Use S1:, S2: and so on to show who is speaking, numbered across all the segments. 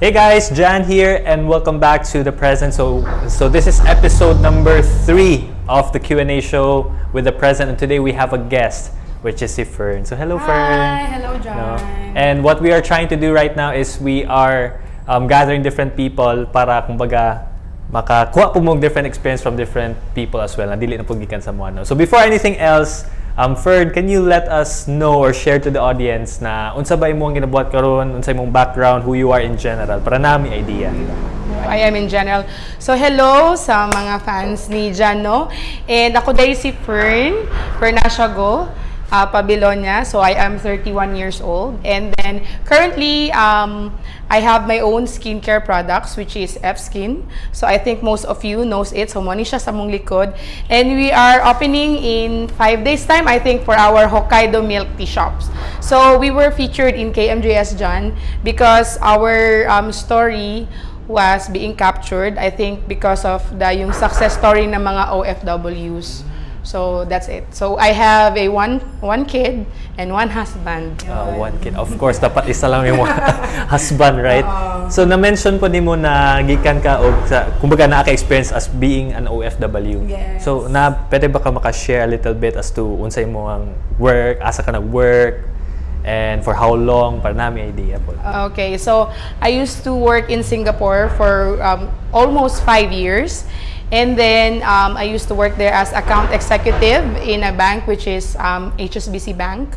S1: Hey guys, Jan here, and welcome back to the present. So, so this is episode number three of the Q and A show with the present, and today we have a guest, which is si Fern. So, hello, Fern.
S2: Hi, hello, Jan.
S1: No? And what we are trying to do right now is we are um, gathering different people para kumbaga makakuha po mo different experience from different people as well na dili na gikan sa no. So before anything else, um Ferd, can you let us know or share to the audience na unsa ba imong ginabuhat karon, unsa imong background, who you are in general para nami idea.
S2: I am in general. So, hello sa mga fans ni Jano. And ako dahil si Fern, Fern Ashago, uh, Pabilonia. So, I am 31 years old. And then, currently, um, I have my own skincare products, which is F-Skin. So, I think most of you knows it. So, moni siya sa mong likod. And we are opening in five days time, I think, for our Hokkaido milk tea shops. So, we were featured in KMJS John because our um, story was being captured, I think, because of the yung success story ng mga OFWs. So that's it. So I have a one one kid and one husband.
S1: Uh, one kid. Of course, dapat isa lang yung husband, right? So, na-mention po ni mo na gikan ka o sa, kumbaga na-experience as being an OFW.
S2: Yes.
S1: So, na, pwede ba ka maka-share a little bit as to unsay mo ang work, asa ka nag-work, and for how long, para namin idea po.
S2: Okay, so I used to work in Singapore for um, almost five years. And then um, I used to work there as account executive in a bank which is um, HSBC Bank.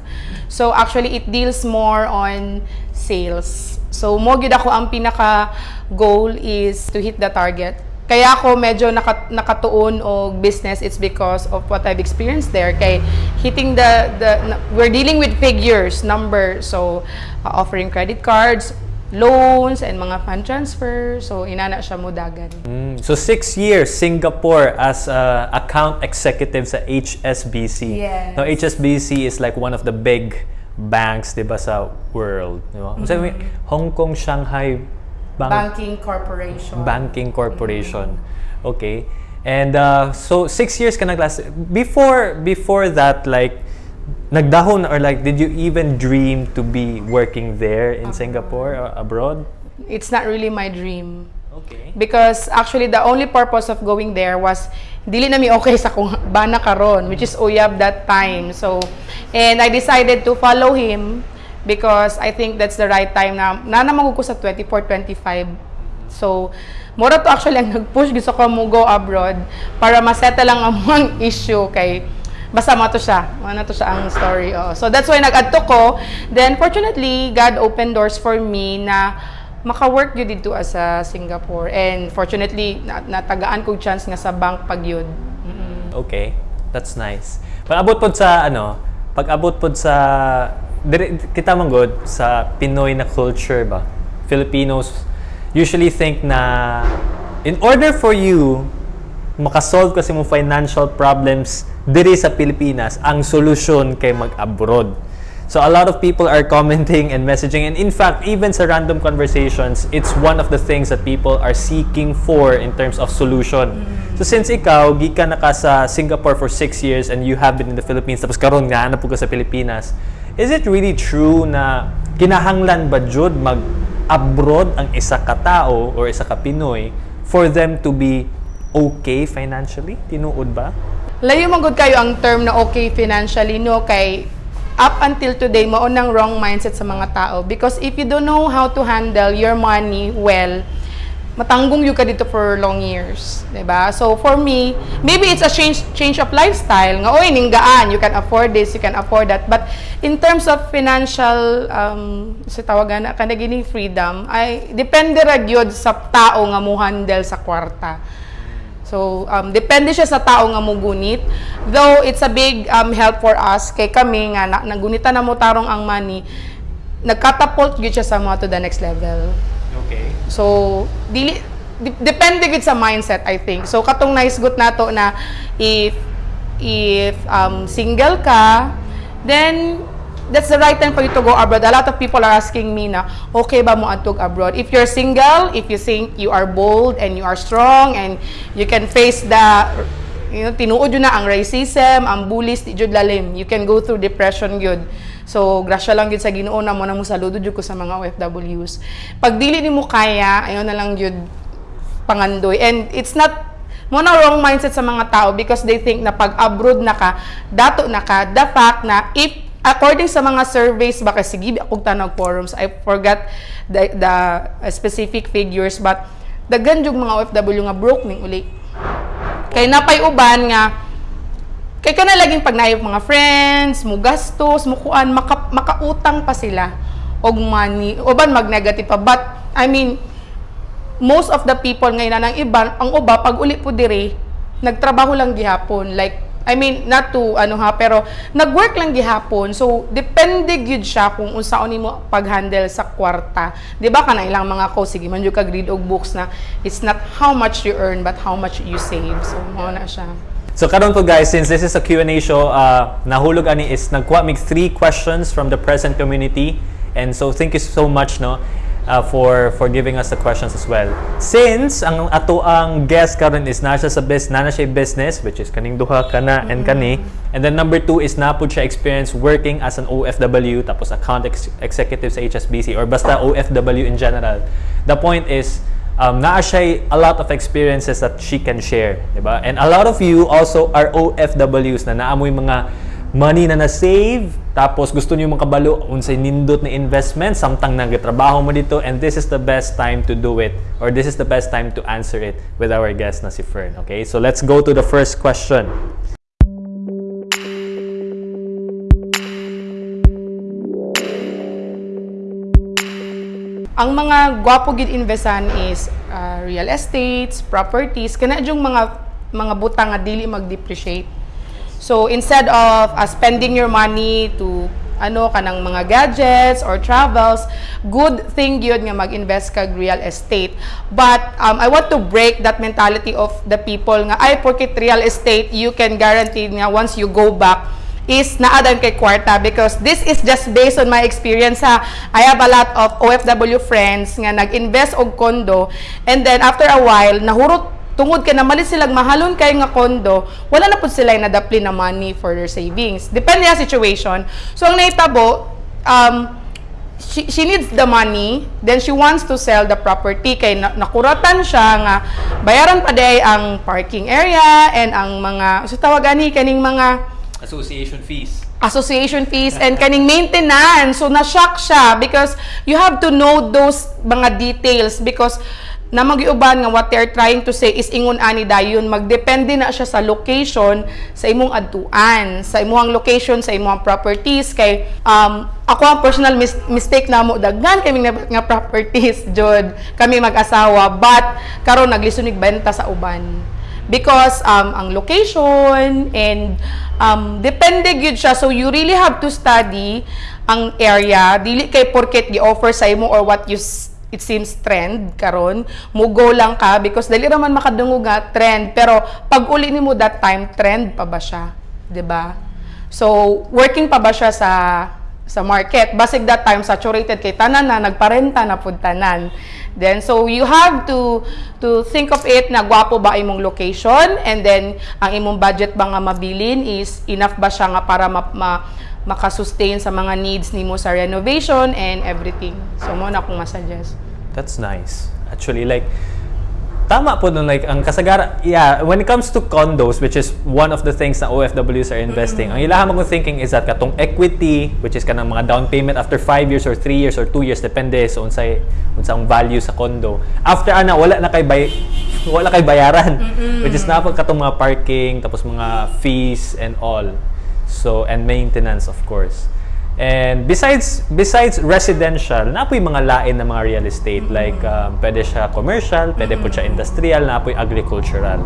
S2: So actually it deals more on sales. So mo gyud ako ang pinaka goal is to hit the target. Kaya ako medyo naka, nakatuon og business it's because of what I've experienced there kay hitting the the we're dealing with figures, numbers. So uh, offering credit cards, loans and mga fund transfer. So inana siya mudagan.
S1: Mm, so, six years, Singapore as a account executive sa HSBC.
S2: Yes.
S1: Now, HSBC is like one of the big banks, di ba, sa world. Di ba? So, Hong Kong, Shanghai Bank,
S2: Banking Corporation.
S1: Banking Corporation. Okay. And uh, so six years ka naglas before before that like nagdahon or like did you even dream to be working there in Singapore or abroad?
S2: It's not really my dream.
S1: Okay.
S2: Because actually the only purpose of going there was dili na mi okay sa kung bana karon which is uyab that time. So and I decided to follow him because I think that's the right time na na naman ko sa 24 25. So mura to actually ang nag-push gusto ko mo go abroad para masettle lang ang mga issue kay basta mo to siya. Ano to siya ang story. Oh. So that's why nag-adto ko. Then fortunately, God opened doors for me na maka-work yun dito as sa Singapore. And fortunately, na natagaan ko chance nga sa bank pag yun.
S1: Okay. That's nice. Pag abot pod sa ano, pag abot pod sa kita man good sa Pinoy na culture ba. Filipinos usually think na in order for you makasolve kasi mo financial problems diri sa Pilipinas, ang solusyon kay mag-abroad. So a lot of people are commenting and messaging and in fact even sa random conversations it's one of the things that people are seeking for in terms of solution. So since ikaw gikan na ka sa Singapore for six years and you have been in the Philippines tapos karon nga na ka sa Pilipinas, is it really true na kinahanglan ba jud mag abroad ang isa ka tao or isa ka Pinoy for them to be okay financially? Tinuod ba?
S2: Layo magud kayo ang term na okay financially no kay up until today mao nang wrong mindset sa mga tao because if you don't know how to handle your money well matanggong yung ka dito for long years, ba? So for me, maybe it's a change change of lifestyle. Nga oy ninggaan, you can afford this, you can afford that. But in terms of financial um sa tawagan na kana gini freedom, ay depende ra gyud sa tao nga mo handle sa kwarta. So, um, depende siya sa tao nga mo gunit. Though, it's a big um, help for us. Kay kami nga, na, nagunita na mo tarong ang money, nagkatapult gyud siya sa mo to the next level.
S1: Okay.
S2: So, dili, di- depende gud sa mindset, I think. So, katong nice good nato na if if um, single ka, then that's the right time for you to go abroad. A lot of people are asking me na, okay ba mo antog abroad? If you're single, if you think you are bold and you are strong and you can face the you know, tinuod yun na ang racism, ang bullies, di jud lalim. You can go through depression yun. So, grasya lang yun sa Ginoo na mo na mo saludo jud ko sa mga OFWs. Pag dili nimo kaya, ayon na lang yun pangandoy. And it's not mo na wrong mindset sa mga tao because they think na pag abroad na ka, dato na ka, the fact na if according sa mga surveys baka sige akong tanong forums I forgot the, the uh, specific figures but daghan jud mga OFW nga broke ning uli kay napay uban nga kay kana laging pag mga friends, mo gastos, mo kuan, maka, makautang pa sila og money. Uban mag negative pa but I mean most of the people ngayon na ng iba, ang uba pag uli po dire, nagtrabaho lang gihapon. Like I mean, not to ano ha, pero nag-work lang gihapon. So, depende gyud siya kung unsaon nimo pag-handle sa kwarta. 'Di ba kana ilang mga ko sige man jud kag read og books na it's not how much you earn but how much you save. So, mo na siya.
S1: So karon po guys, since this is a Q&A show, uh, nahulog ani is nagkuha mig three questions from the present community. And so thank you so much no uh, for for giving us the questions as well. Since ang ato ang guest karon is na siya sa business, na siya business which is kaning duha kana and kani. And then number two is na po siya experience working as an OFW tapos account ex- executive sa HSBC or basta OFW in general. The point is um, naa siya a lot of experiences that she can share, di ba? And a lot of you also are OFWs na naamoy mga money na na-save, tapos gusto niyo makabalo unsay nindot na investment, samtang nagatrabaho mo dito, and this is the best time to do it, or this is the best time to answer it with our guest na si Fern. Okay, so let's go to the first question.
S2: Ang mga gwapo gid investan is uh, real estates, properties, kana mga mga butang nga dili mag-depreciate. So instead of uh, spending your money to ano kanang mga gadgets or travels, good thing yun nga mag-invest kag real estate. But um, I want to break that mentality of the people nga ay porket real estate you can guarantee nga once you go back is naadan kay kwarta because this is just based on my experience ha. I have a lot of OFW friends nga nag-invest og kondo and then after a while nahurot tungod kay namalit silang mahalon kay nga kondo wala na pud sila nadapli na money for their savings depende sa situation so ang naitabo um she, she needs the money, then she wants to sell the property kay na, nakuratan siya nga bayaran pa day ang parking area and ang mga so tawagan ni kaning mga
S1: Association fees.
S2: association fees and kaning maintenance. So na-shock siya because you have to know those mga details because na magiuban nga what they're trying to say is ingon ani dayon magdepende na siya sa location sa imong adtuan sa imong location sa imong properties. Kay um ako ang personal mis- mistake na mo daghan kami nga, nga properties jud. Kami mag-asawa but karon naglisonig benta sa uban. Because um, ang location and um, depende gyud siya. So you really have to study ang area. Dili kay porket gi-offer sa imo or what you it seems trend karon. Mugo lang ka because dali ra man makadungog nga trend pero pag uli nimo that time trend pa ba siya? 'di ba? So working pa ba siya sa sa market. Basig that time saturated kay tanan na nagparenta na pud tanan. Then so you have to to think of it na gwapo ba imong location? And then ang imong budget ba nga mabilin is enough ba siya nga para ma, ma makasustain sa mga needs nimo sa renovation and everything? So mo na akong masuggest.
S1: That's nice. Actually, like, tama po nun, like, ang kasagara, yeah, when it comes to condos, which is one of the things na OFWs are investing, ang ilahan mo kong thinking is that katong equity, which is kanang mga down payment after 5 years or 3 years or 2 years, depende sa unsay, unsang value sa condo. After ana, wala na kay bay, wala kay bayaran. Which is na po katong mga parking, tapos mga fees and all. So, and maintenance, of course. And besides besides residential, napoy mga lain na mga real estate like um, pwede siya commercial, pwede po siya industrial, napoy agricultural.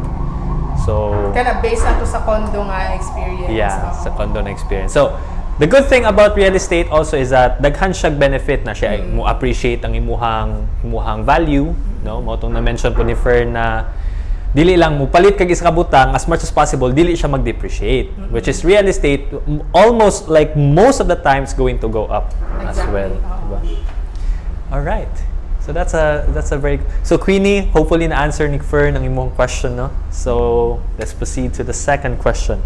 S1: So
S2: kana based na to sa condo nga experience
S1: yeah,
S2: Oo.
S1: sa condo na experience. So the good thing about real estate also is that daghan siya benefit na siya mo appreciate ang imuhang imuhang value, no? Mo tong na-mention po ni Fern na dili lang mo palit kag isa ka butang as much as possible dili siya mag-depreciate mm-hmm. which is real estate almost like most of the times going to go up
S2: exactly.
S1: as well
S2: oh.
S1: diba? all right so that's a that's a very so Queenie hopefully na answer ni Fern ang imong question no so let's proceed to the second question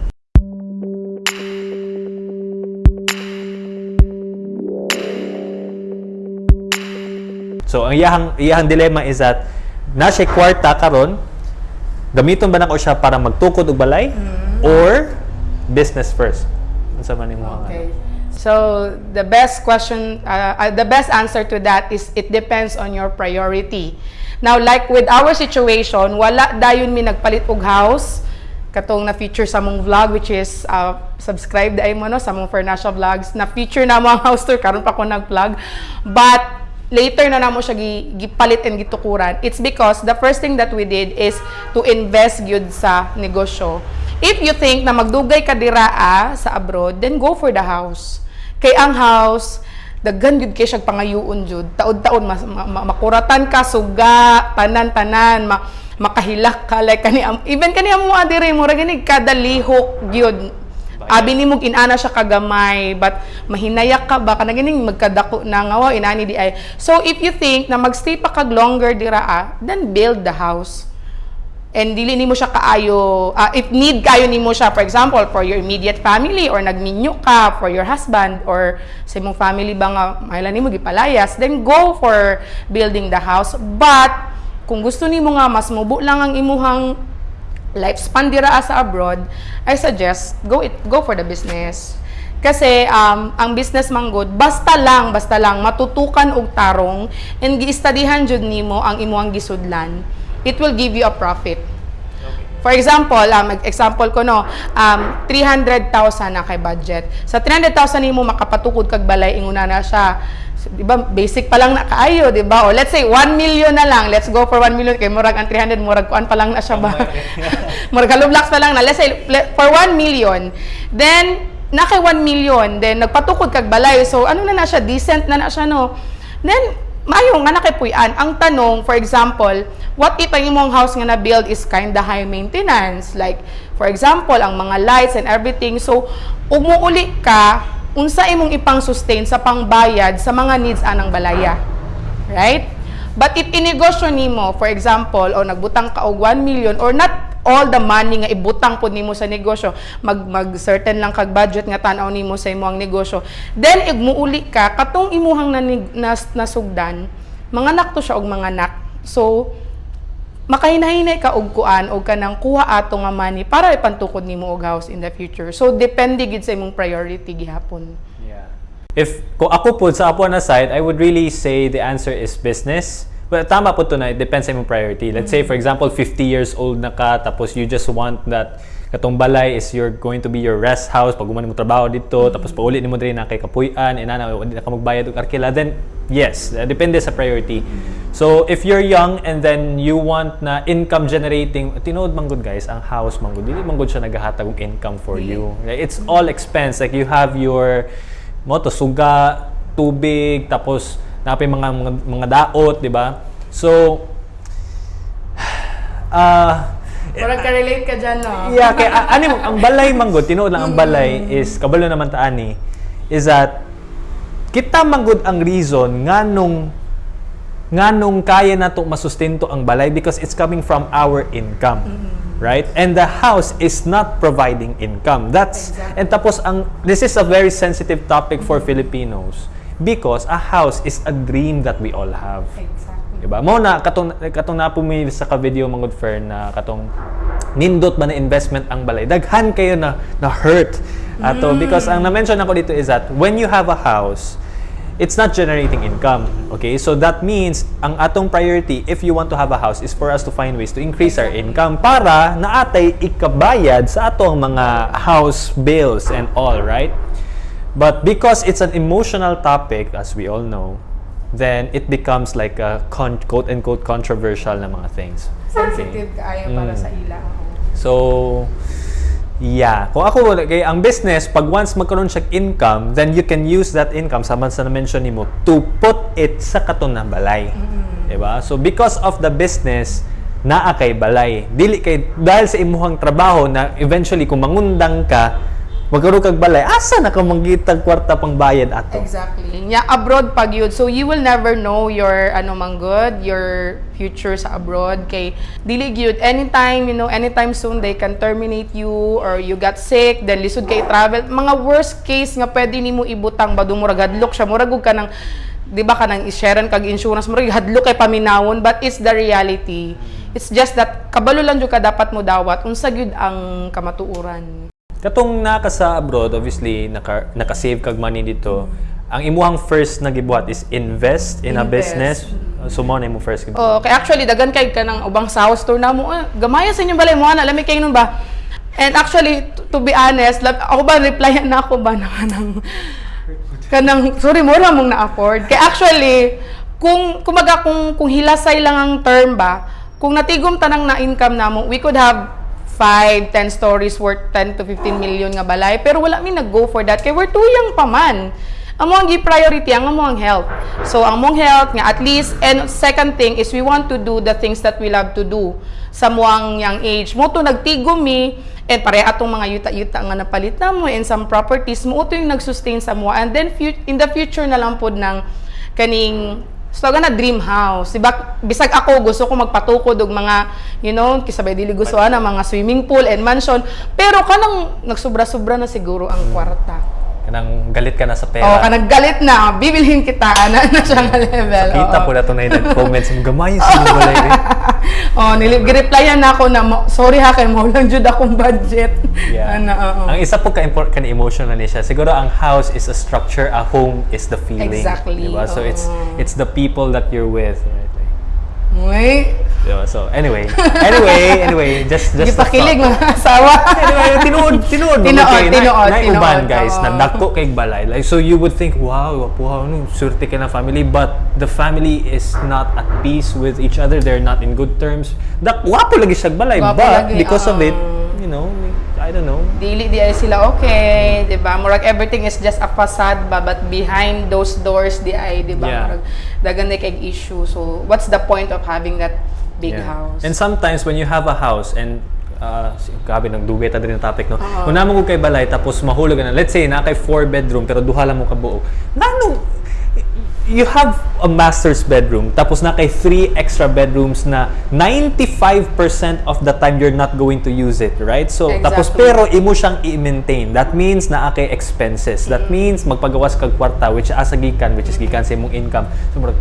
S1: So ang iyahang iyahang dilemma is that na siya kwarta karon gamiton ba nako siya para magtukod og balay or business first. Unsa man imong
S2: Okay. So the best question, uh, uh, the best answer to that is it depends on your priority. Now, like with our situation, wala dayon mi nagpalit og house katong na feature sa mong vlog which is uh, subscribe dai mo no sa mong Fernasha vlogs na feature na mo ang house tour karon pa ko nag-vlog but later na namo siya gi- gipalit and gitukuran. It's because the first thing that we did is to invest gyud sa negosyo. If you think na magdugay ka diraa sa abroad then go for the house. Kay ang house daghan gyud kay siya pangayuon jud taod-taon mas, ma- ma- makuratan ka suga tanan-tanan ma, makahilak ka. Like kani even kani amo adire mo ra gani kada lihok gyud abi mong inana siya kagamay but mahinayak ka ba kana ganing magkadako na nga wow inani di ay. So if you think na magstay pa kag longer dira ah, then build the house. And dili nimo siya kaayo ah, if need kayo nimo siya for example for your immediate family or nagminyo ka for your husband or sa imong family ba nga mahila nimo gipalayas then go for building the house. But kung gusto nimo nga mas mubo lang ang imuhang lifespan dira sa abroad I suggest go it go for the business kasi um, ang business man good basta lang basta lang matutukan og tarong and giistadihan jud nimo ang imuhang gisudlan it will give you a profit For example, um, example ko no, um, 300,000 na kay budget. Sa 300,000 nimo makapatukod kag balay inguna na siya. So, di ba basic pa lang na kaayo, di ba? O let's say 1 million na lang. Let's go for 1 million kay murag ang 300 murag kuan pa lang na siya ba. murag hollow blocks pa lang na. Let's say for 1 million. Then na kay 1 million, then nagpatukod kag balay. So ano na na siya, decent na na siya no. Then maayo nga nakipuy-an. Ang tanong, for example, what if ang imong house nga na-build is kinda high maintenance? Like, for example, ang mga lights and everything. So, umuuli ka, unsa imong ipang sustain sa pangbayad sa mga needs anang balaya. Right? But if inegosyo nimo, for example, o nagbutang ka og 1 million or not all the money nga ibutang pud nimo sa negosyo, mag mag certain lang kag budget nga tan-aw nimo sa imong negosyo. Then igmuuli ka katong imuhang nanig, nas, nasugdan, mga nak to siya og mga nak. So makahinay ka og kuan og kanang kuha ato nga money para ipantukod nimo og house in the future. So depende gid sa imong priority gihapon.
S1: Yeah. If kung ako po sa ako na side, I would really say the answer is business. But tama po to na, it depends sa imong priority. Let's say for example, 50 years old na ka tapos you just want that katong balay is you're going to be your rest house pag mo trabaho dito tapos pauli nimo diri na kay kapuy-an inana wala na ka magbayad og arkila then yes uh, depende sa priority. So if you're young and then you want na income generating tinuod man gud guys ang house man gud dili man gud siya naghatag og income for you. It's all expense. Like you have your mo to suga tubig tapos napay mga mga, mga daot di ba? So ah
S2: Murag ka relate ka diyan no.
S1: Yeah, kay a- ani mo ang balay manggod tinuod lang ang balay is kabalo naman ta ani is that kita manggod ang reason nganong nganong kaya nato masustinto ang balay because it's coming from our income. Right? And the house is not providing income. That's
S2: Exactly.
S1: and tapos ang this is a very sensitive topic for Filipinos because a house is a dream that we all have.
S2: Exactly.
S1: Diba? Mo na katong katong napumi sa ka video mangod fair na katong nindot ba na investment ang balay. Daghan kayo na na hurt ato because ang na-mention ako dito is that when you have a house it's not generating income. Okay? So that means ang atong priority if you want to have a house is for us to find ways to increase our income para naatay ikabayad sa atong mga house bills and all, right? But because it's an emotional topic, as we all know, then it becomes like a con- quote-unquote controversial na mga things.
S2: Sensitive kaayo para
S1: Mm.
S2: sa ila.
S1: So, yeah. Kung ako, kay ang business, pag once magkaroon siya income, then you can use that income, sa man sa na-mention nimo, to put it sa katon na balay. Diba? So, because of the business, naa kay balay. Dili kay, dahil sa imuhang trabaho na eventually, kung mangundang ka, magkaroon kag balay, asa na ka manggitag kwarta pang bayad ato?
S2: Exactly. Yeah, abroad pag yun. So you will never know your ano man good, your future sa abroad kay dili gyud anytime, you know, anytime soon they can terminate you or you got sick, then lisod kay travel. Mga worst case nga pwede nimo ibutang ba murag hadlok siya, murag ka ng di ba kanang i-sharean kag insurance mo rin hadlo kay paminawon but it's the reality. It's just that kabalo lang jud ka dapat mo dawat unsa gyud ang kamatuoran.
S1: Katong naka sa abroad, obviously, naka, naka-save kag money dito. Ang imuhang first na gibuhat is invest in a
S2: Invest.
S1: business. So mo na imong first gibuhat.
S2: Oh, kay actually dagan kay kanang ubang sa house tour na mo. Ah, gamaya sa inyong balay mo ana lami kay nun ba. And actually to, to be honest, lab, ako ba replyan na ako ba na kanang kanang sorry mo ra mong na-afford. Kay actually kung kumaga kung kung hilasay lang ang term ba, kung natigom tanang na income namo, we could have 5, 10 stories worth 10 to 15 million nga balay. Pero wala mi nag-go for that. Kay we're too young pa man. Amo ang gi-priority, ang amo ang health. So, ang mong health nga at least, and second thing is we want to do the things that we love to do sa muang young age. Mo to nagtigom mi, and pare atong mga yuta-yuta nga napalit na mo and some properties mo to yung nag-sustain sa mo. And then in the future na lang pod ng kaning So, na dream house. Diba, bisag ako, gusto ko magpatukod og mga, you know, kisabay dili gusto na mga swimming pool and mansion. Pero kanang nagsubra-subra na siguro ang kwarta.
S1: Kanang galit ka na sa
S2: Oh,
S1: pera.
S2: kanang galit na, bibilhin kita, ana na siya nga level.
S1: Kita
S2: oo.
S1: po na na yung nag-comments mo, gamay sa mga balay. eh."
S2: oh, nilireplyan na ako na, sorry ha, kay mo lang jud akong budget.
S1: Yeah.
S2: Ano, oo.
S1: Ang isa po ka emotional na niya, siguro ang house is a structure, a home is the feeling.
S2: Exactly,
S1: Diba? So it's
S2: oo.
S1: it's the people that you're with. Right?
S2: Uy,
S1: Diba? So anyway, anyway, anyway, just just a
S2: gipakilig
S1: thought.
S2: mga asawa.
S1: Anyway, tinuod, tinuod.
S2: Tinuod,
S1: kay- na-
S2: tinuod,
S1: na-
S2: tinuod,
S1: uban, guys,
S2: oo.
S1: na dako kay balay. Like, so you would think, wow, wapuha, ano, surte ka ng family. But the family is not at peace with each other. They're not in good terms. Dak, wapo lagi siya balay.
S2: Wapo
S1: but
S2: lagi,
S1: because of
S2: oo.
S1: it, you know, I don't know.
S2: Dili di ay sila okay, 'di ba? Murag everything is just a facade ba but behind those doors di ay 'di ba?
S1: Yeah.
S2: Murag dagan na kay issue. So what's the point of having that big
S1: Yeah.
S2: house?
S1: And sometimes when you have a house and uh, grabe nang dugay ta din ang topic no. Kung namo ko kay balay tapos mahulog na. Let's say na kay four bedroom pero duha lang mo ka buo. You have a master's bedroom tapos na kay three extra bedrooms na 95% of the time you're not going to use it, right? So tapos
S2: Exactly.
S1: pero imo siyang i-maintain. That means na kay expenses. That means magpagawas kag kwarta which asa gikan which is gikan sa imong income. So murag,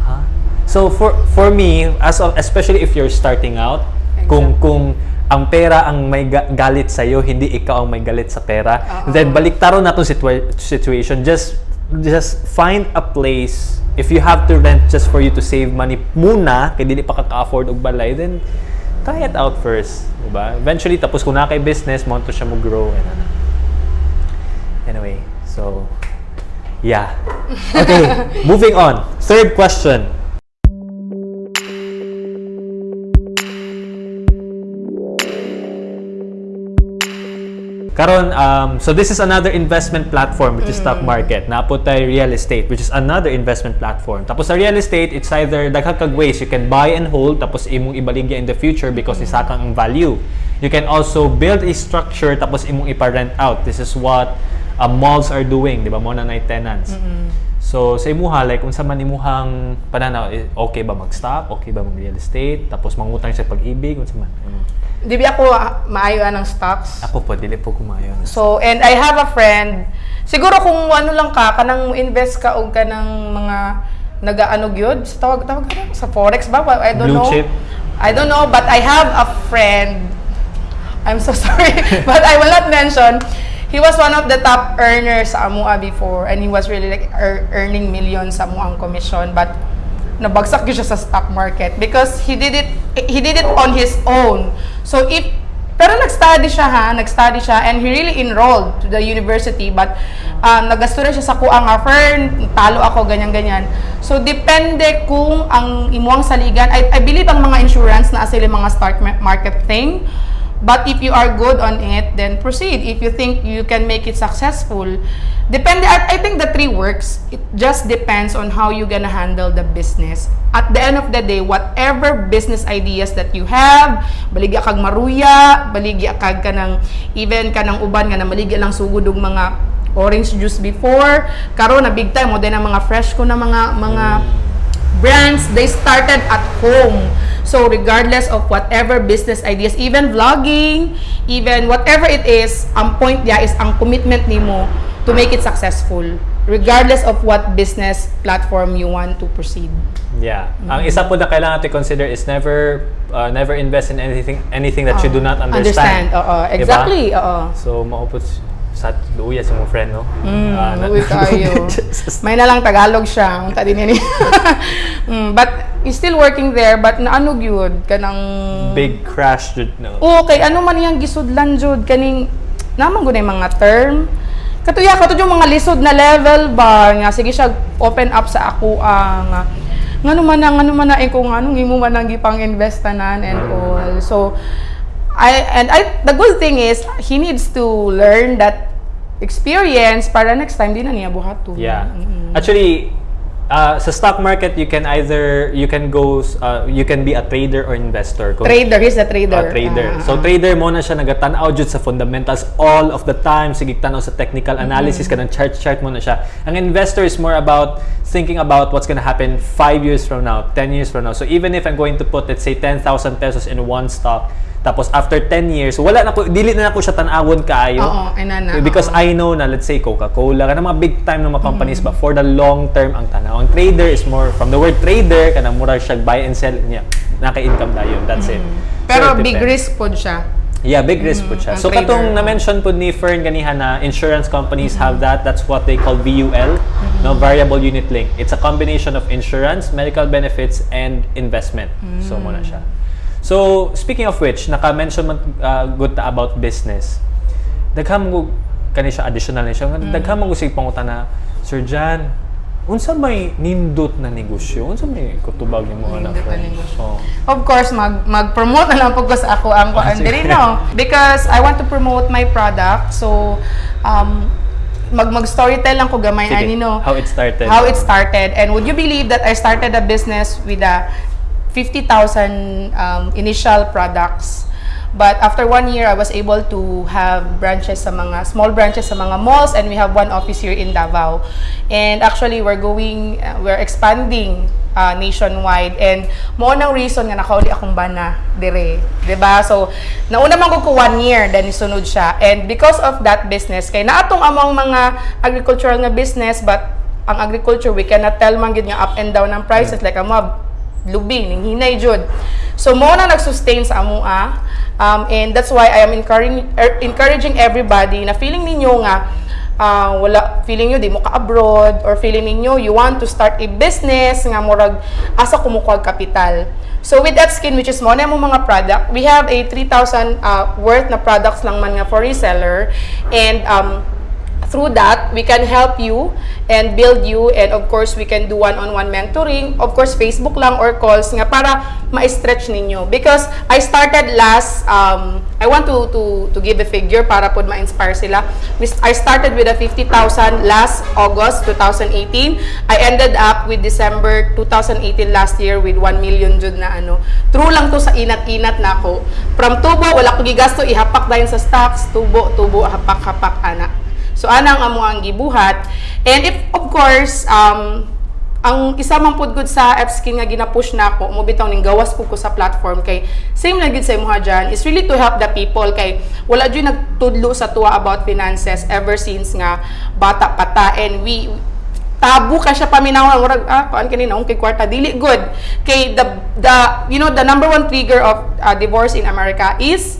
S1: Huh? So for for me, as of, especially if you're starting out, kung
S2: Exactly.
S1: kung ang pera ang may ga- galit sa iyo, hindi ikaw ang may galit sa pera.
S2: Oo.
S1: Then baliktaron na tong situa- situation. Just just find a place if you have to rent just for you to save money muna kay dili pa ka ka-afford og balay then try it out first, di ba? Eventually tapos kung na kay business, mo to siya mo grow and ano. Anyway, so yeah. Okay, moving on. Third question. Karon, um, so this is another investment platform which is stock market. Naapot tayo real estate which is another investment platform. Tapos sa real estate, it's either daghang ways you can buy and hold tapos imong ibaligya in the future because isa kang ang value. You can also build a structure tapos imong ipa-rent out. This is what uh, malls are doing, di ba? Mo na tenants. So sa imuha like unsa man imuhang pananaw eh, okay ba mag-stock, okay ba mag real estate, tapos mangutang sa pag-ibig unsa man. Ano?
S2: Di ba ako ah, maayo ng stocks?
S1: Ako po dili po kumayo.
S2: So, and I have a friend, siguro kung ano lang ka, kanang invest ka o kanang mga nagaano gyud sa tawag tawag ka sa forex ba I don't
S1: Blue
S2: know
S1: chip?
S2: I don't know but I have a friend I'm so sorry but I will not mention he was one of the top earners sa Amua before and he was really like ear- earning millions sa Amua ang commission but nabagsak siya sa stock market because he did it he did it on his own so if pero nag-study siya ha, nag-study siya and he really enrolled to the university but um, nagasto siya sa kuang fern, talo ako ganyan-ganyan. So depende kung ang imuang saligan, I, I believe ang mga insurance na sila mga ma- market thing. But if you are good on it, then proceed. If you think you can make it successful, depende. I, I think the three works. It just depends on how you gonna handle the business. At the end of the day, whatever business ideas that you have, baligya kag maruya, baligya kag kanang even kanang uban nga na maligya lang sugod og mga orange juice before. Karon na big time mo din ang mga fresh ko na mga mga brands, they started at home. So regardless of whatever business ideas, even vlogging, even whatever it is, ang point niya is ang commitment nimo to make it successful. regardless of what business platform you want to proceed.
S1: Yeah. Ang isa po na kailangan to consider is never uh, never invest in anything anything that you do not understand.
S2: Oo,
S1: Diba?
S2: exactly. Oo.
S1: So, maupot sa luya sa mga friend, no?
S2: Mm,
S1: Ah, na-
S2: uwi kayo. May na lang Tagalog siya. Unta din ini. mm, but he's still working there but naano gyud kanang
S1: Big crash, jud, no?
S2: Okay, ano man yang gisudlan jud kaning naman gud mga term. Katuya ka yung mga lisod na level ba nga sige siya open up sa ako ang ngano man ang ngano man na eh, kung anong imo man ang gipang investanan and all. So I and I the good thing is he needs to learn that experience para next time di na niya buhaton.
S1: Yeah.
S2: Mm-mm.
S1: Actually, uh, sa stock market, you can either, you can go, uh, you can be a trader or investor. Kung-
S2: Trader, he's a trader.
S1: Ah, trader.
S2: Ah,
S1: so
S2: ah.
S1: trader mo na siya nagatanaw jud sa fundamentals all of the time sige tanaw sa technical analysis
S2: Mm-hmm.
S1: kanang chart chart mo na siya. Ang investor is more about thinking about what's gonna happen 5 years from now, 10 years from now. So even if I'm going to put let's say 10,000 pesos in one stock, tapos after 10 years, wala na ko dili na ako siya tan-awon kaayo.
S2: Oo, ay na na,
S1: Because
S2: oo.
S1: I know na let's say Coca-Cola kana mga big time ng mga companies ba for the long term ang tanaw. Ang trader is more from the word trader kana mura siya buy and sell niya. Naka-income dayon. That's it. So,
S2: Pero
S1: it
S2: big
S1: depends.
S2: risk pod siya.
S1: Yeah, big risk po siya.
S2: ang
S1: So
S2: trader.
S1: katong na-mention po ni Fern ganihan na insurance companies have that. That's what they call VUL, no variable unit link. It's a combination of insurance, medical benefits and investment. So mo na siya. So speaking of which, naka-mention man uh, good ta about business. Daghang mo kani siya additional ni siya. Daghang mo sig pangutan na Sir Jan, unsa may nindot na negosyo? Unsa may kutubag ni na friend?
S2: negosyo.
S1: Oh.
S2: Of course, mag mag-promote na lang po ko sa ako ang
S1: Ah,
S2: kuan
S1: sige.
S2: diri no because I want to promote my product. So um mag mag storytell lang ko gamay
S1: Sige.
S2: ani no.
S1: How it started.
S2: How it started and would you believe that I started a business with a 50,000 um, initial products. But after one year, I was able to have branches sa mga, small branches sa mga malls and we have one office here in Davao. And actually, we're going, uh, we're expanding uh, nationwide. And mo nang reason nga nakauli akong bana dire, 'di ba? So, nauna man ko ko one year then isunod siya. And because of that business, kay naatong among mga agricultural nga business but ang agriculture we cannot tell man gid nga up and down ang prices like amo lubing ning hinay jud. So mo na nag-sustain sa amoa. Um, and that's why I am encouraging er, encouraging everybody na feeling ninyo nga ah, wala feeling nyo di mo ka abroad or feeling ninyo you want to start a business nga murag asa kumukuha kapital. So with that skin which is mo na mo mga product, we have a 3,000 uh, worth na products lang man nga for reseller and um, through that we can help you and build you and of course we can do one-on-one mentoring of course Facebook lang or calls nga para ma-stretch ninyo. Because I started last um, I want to to to give a figure para pod ma-inspire sila. I started with a 50,000 last August 2018 I ended up with December 2018 last year with 1 million jud na ano. True lang to sa inat-inat na ako. From tubo wala ko gigasto ihapak dayon sa stocks. Tubo tubo hapak-hapak ana So anang amo ang gibuhat. And if of course um ang isa man pud gud sa F-skin nga gina-push na ako mo bitaw ning gawas ko sa platform kay same na gid sa imuha dyan is really to help the people kay wala jud nagtudlo sa tuwa about finances ever since nga bata pa ta. And we tabu ka siya paminaw. Murag ah kuan kanina kay kwarta dili good. Kay the the you know the number one trigger of uh, divorce in America is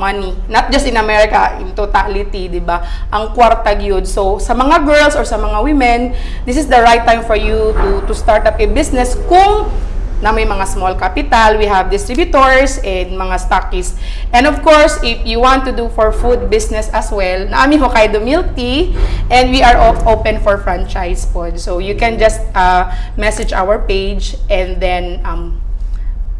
S2: money. Not just in America, in totality, di ba? Ang kwarta gyud. So, sa mga girls or sa mga women, this is the right time for you to to start up a business kung na may mga small capital, we have distributors and mga stockists. And of course, if you want to do for food business as well, naami Hokkaido Milk Tea and we are op- open for franchise pod. So you can just uh, message our page and then um,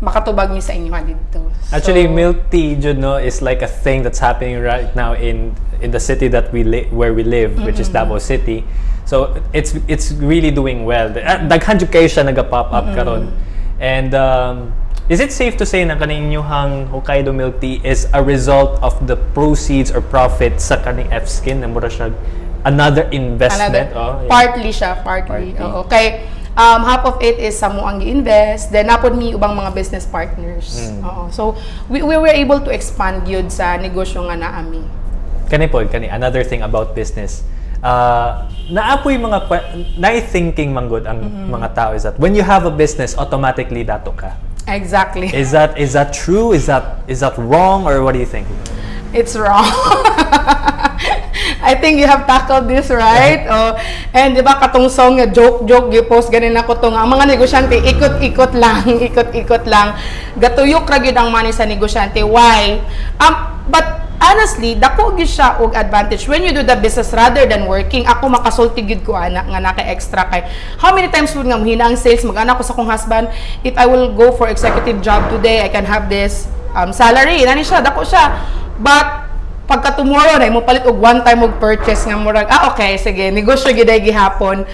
S2: makatubag niyo sa inyo dito.
S1: Actually,
S2: So-
S1: milk tea, you know, is like a thing that's happening right now in in the city that we li- where we live, which is Davao City. So it's it's really doing well. Ah, Daghan jud kayo siya naga-pop up karon. And um, is it safe to say na kaning inyong Hokkaido milk tea is a result of the proceeds or profit sa kaning F-Skin na mura siya another investment?
S2: Another,
S1: oh, yeah.
S2: partly siya, partly.
S1: Partly.
S2: Oo. Kay um, half of it is sa mo ang gi-invest, then napod mi ubang mga business partners.
S1: Mm.
S2: Oo. So we, we were able to expand yun sa negosyo nga naami.
S1: kani po kani another thing about business uh, naapoy mga que- na-thinking manggod ang mga tao is that when you have a business, automatically dato ka.
S2: Exactly.
S1: Is that is that true? Is that is that wrong or what do you think?
S2: It's wrong. I think you have tackled this right. Oh, and di ba katong song nga joke joke gi-post ganin ako tong ang mga negosyante ikot-ikot lang, ikot-ikot lang. Gatuyok ra gyud ang money sa negosyante. Why? Um but honestly, dako gyud siya og advantage when you do the business rather than working. Ako makasulti gyud ko ana nga naka extra kay. How many times pud nga mahina ang sales mag-ana ko sa kong husband, if I will go for executive job today, I can have this um, salary. Nani siya, dako siya. But pagka tomorrow na mo palit og one time og purchase nga murag. Ah okay sige. Negosyo ay gihapon.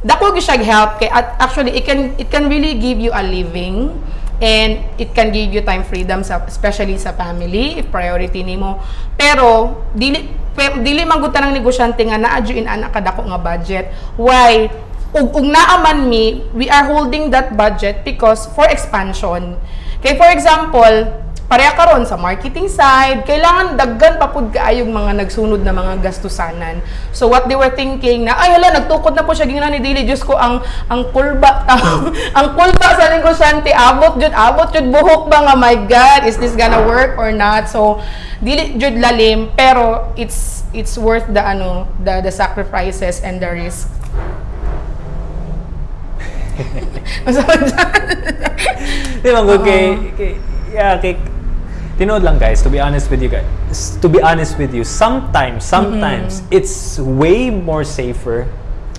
S2: Dako gyud siya help kay actually it can it can really give you a living and it can give you time freedom sa especially sa family if priority nimo. Pero dili dili man gud tanang negosyante nga naa in anak kadako nga budget. Why? Ug ug naa man mi we are holding that budget because for expansion. Kay for example pareha karon sa marketing side, kailangan daggan pa pud kaayong mga nagsunod na mga gastusanan. So what they were thinking na ay hala nagtukod na po siya. Gingna ni dili Diyos ko ang ang kulba ang kulba sa negosyante abot jud abot jud buhok ba nga? My god is this gonna work or not? So dili jud lalim. Pero it's it's worth the ano the the sacrifices and the risk.
S1: Di ba, good kay, kay, yeah, kay, tinood lang guys, to be honest with you guys, to be honest with you, sometimes, sometimes, it's way more safer,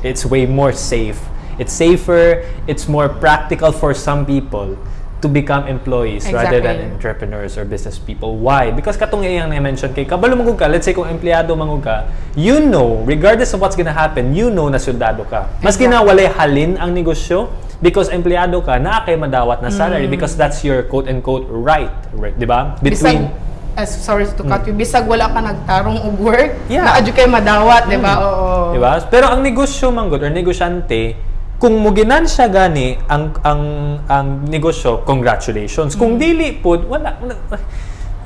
S1: it's way more safe, it's safer, it's more practical for some people to become employees rather than
S2: Exactly.
S1: entrepreneurs or business people. Why? Because katong iyang na-mention kay kabalo mangug ka, let's say kung empleyado mangug ka, you know, regardless of what's gonna happen, you know na soldado ka. Maski na walay halin ang negosyo, because empleyado ka, naa kay madawat na salary
S2: Mm.
S1: because that's your quote-unquote right, right, di ba?
S2: bisag
S1: Between
S2: as sorry to cut you bisag wala ka nagtarong og work
S1: Yeah.
S2: naa kay madawat di ba oo
S1: Di ba? Pero ang negosyo manggod or negosyante, kung muginan siya gani ang ang ang negosyo, congratulations. Kung dili pod wala wala-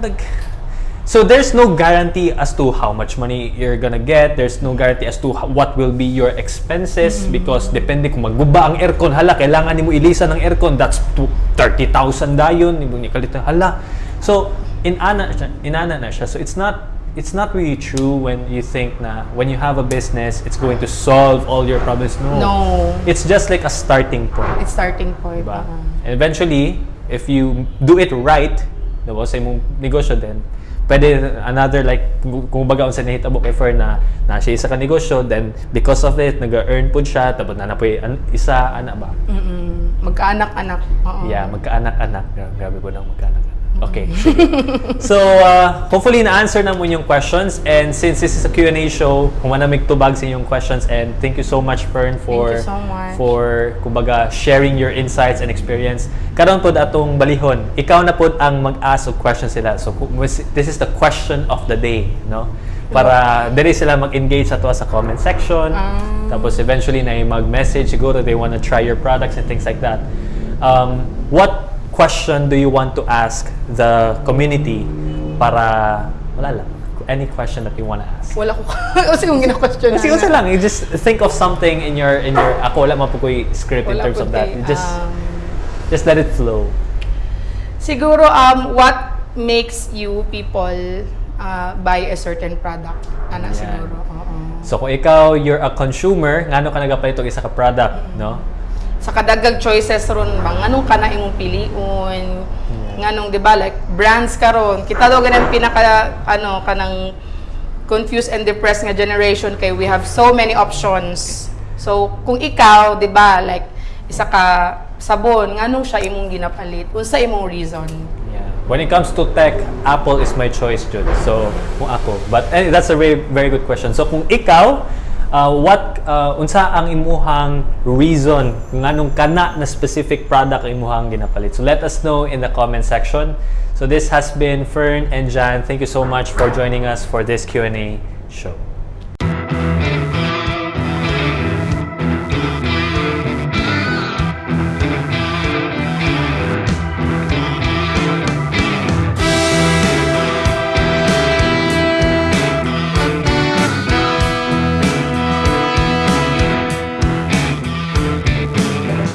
S1: nag So there's no guarantee as to how much money you're gonna get. There's no guarantee as to what will be your expenses because depende kung magguba ang aircon. Hala, kailangan nimo ilisan ng aircon. That's to 30,000 dayon. Nimo ni kalit hala. So in ana siya, inana na siya. So it's not it's not really true when you think na when you have a business, it's going to solve all your problems. No.
S2: No.
S1: It's just like a starting point.
S2: it's starting point
S1: Diba?
S2: oo.
S1: And eventually, if you do it right, diba, sa imong negosyo din, pwede another like, kung baga sa nahitabo kay Fer na, na siya isa ka negosyo, then because of it, nag-earn po siya, tapos na napoy an, isa, ana ba?
S2: Mm-mm. magkaanak-anak oo
S1: Yeah, magkaanak-anak. Gra- Grabe po nang magkaanak-anak. Okay, sige. so, uh, hopefully na-answer na mo yung questions. And since this is a Q&A show, kung manamig tubag sa inyong questions. And thank you so much, Fern, for
S2: so much.
S1: for kumbaga sharing your insights and experience. Karon pod atong balihon. Ikaw na pod ang mag-ask og questions sila. So this is the question of the day, no? Para diri sila mag-engage sa tuwa sa comment section.
S2: Ah.
S1: Tapos eventually na mag-message siguro they want to try your products and things like that. Um, what question do you want to ask the community para wala lang any question that you want to ask?
S2: wala ko kasi kung gina-question
S1: Kasi usa lang, you just think of something in your in your ako wala man po ko'y script in
S2: Wala
S1: terms
S2: po
S1: of that. You just
S2: um,
S1: just let it flow.
S2: siguro um what makes you people uh, buy a certain product ana
S1: Yan.
S2: siguro oo
S1: So kung ikaw you're a consumer, ngano ka nagapalit og isa ka product, no?
S2: Sa kadagag choices ron bang nganong kana imong piliun nganong di ba like brands karon kita daw ganang pinaka ano kanang confused and depressed nga generation kay we have so many options so kung ikaw di ba like isa ka sabon nganong siya imong ginapalit unsa imong reason
S1: Yeah. When it comes to tech, Apple is my choice, Jud. So, kung ako. But eh, that's a very very good question. So, kung ikaw, uh, what uh, unsa ang imuhang reason nganong kana na specific product ang imuhang ginapalit? So, let us know in the comment section. So, this has been Fern and Jan. Thank you so much for joining us for this Q&A show.